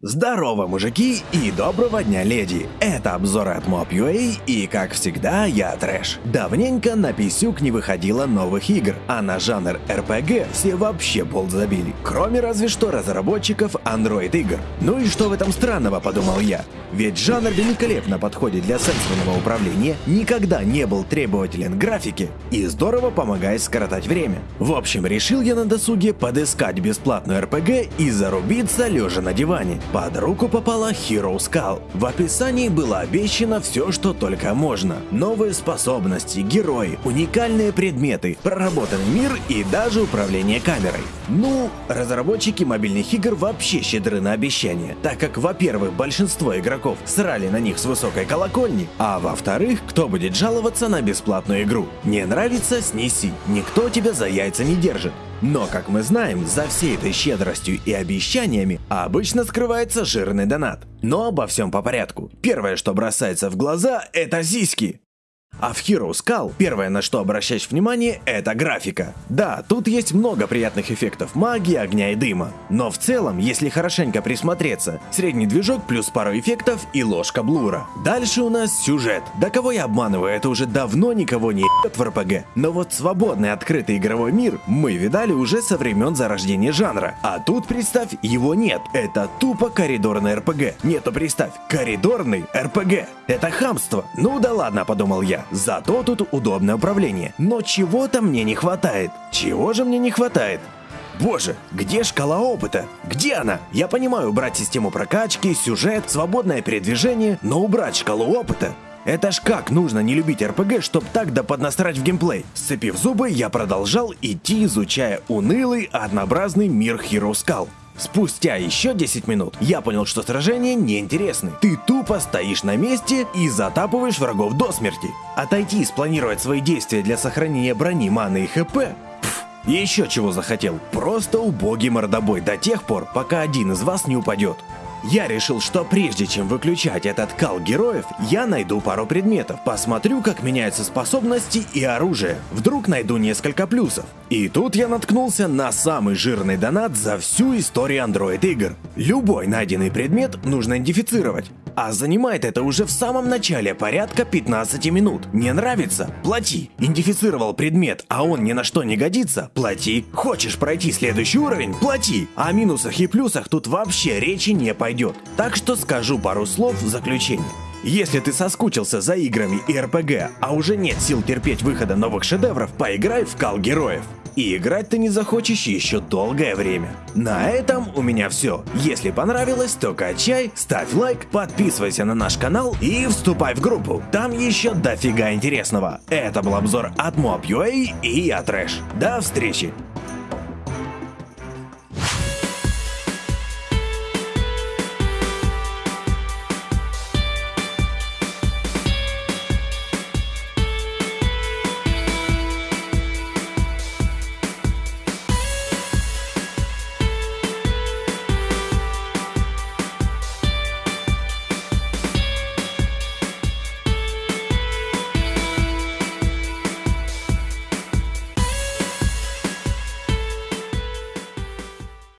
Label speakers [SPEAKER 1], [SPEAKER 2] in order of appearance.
[SPEAKER 1] Здорово, мужики, и доброго дня, леди! Это обзор от Mob.ua, и как всегда, я Трэш. Давненько на Писюк не выходило новых игр, а на жанр RPG все вообще пол забили, кроме разве что разработчиков Android игр. Ну и что в этом странного, подумал я. Ведь жанр великолепно подходит для сенсорного управления, никогда не был требователен графики и здорово помогает скоротать время. В общем, решил я на досуге подыскать бесплатную RPG и зарубиться лежа на диване. Под руку попала Hero Skull. В описании было обещано все, что только можно. Новые способности, герои, уникальные предметы, проработанный мир и даже управление камерой. Ну, разработчики мобильных игр вообще щедры на обещания, так как, во-первых, большинство игроков срали на них с высокой колокольни, а во-вторых, кто будет жаловаться на бесплатную игру? Не нравится – снеси, никто тебя за яйца не держит. Но, как мы знаем, за всей этой щедростью и обещаниями обычно скрывается жирный донат. Но обо всем по порядку. Первое, что бросается в глаза, это сиськи. А в Hero Skull первое, на что обращаешь внимание, это графика. Да, тут есть много приятных эффектов магии, огня и дыма. Но в целом, если хорошенько присмотреться, средний движок плюс пару эффектов и ложка блура. Дальше у нас сюжет. Да кого я обманываю, это уже давно никого не ебет в РПГ. Но вот свободный открытый игровой мир мы видали уже со времен зарождения жанра. А тут, представь, его нет. Это тупо коридорный РПГ. Нету, представь, коридорный РПГ. Это хамство. Ну да ладно, подумал я. Зато тут удобное управление. Но чего-то мне не хватает. Чего же мне не хватает? Боже, где шкала опыта? Где она? Я понимаю убрать систему прокачки, сюжет, свободное передвижение, но убрать шкалу опыта? Это ж как нужно не любить РПГ, чтоб так да поднасрать в геймплей. Сцепив зубы, я продолжал идти, изучая унылый, однообразный мир Hero Skull. Спустя еще 10 минут я понял, что сражение неинтересны. Ты тупо стоишь на месте и затапываешь врагов до смерти. Отойти и спланировать свои действия для сохранения брони, маны и хп еще чего захотел. Просто убогий мордобой до тех пор, пока один из вас не упадет. Я решил, что прежде чем выключать этот кал героев, я найду пару предметов, посмотрю, как меняются способности и оружие. Вдруг найду несколько плюсов. И тут я наткнулся на самый жирный донат за всю историю Android игр. Любой найденный предмет нужно идентифицировать. А занимает это уже в самом начале порядка 15 минут. Не нравится? Плати. Идентифицировал предмет, а он ни на что не годится? Плати. Хочешь пройти следующий уровень? Плати. О минусах и плюсах тут вообще речи не пойдет. Так что скажу пару слов в заключение. Если ты соскучился за играми и РПГ, а уже нет сил терпеть выхода новых шедевров, поиграй в Кал Героев. И играть ты не захочешь еще долгое время. На этом у меня все. Если понравилось, то качай, ставь лайк, подписывайся на наш канал и вступай в группу. Там еще дофига интересного. Это был обзор от Mob.ua и я Трэш. До встречи!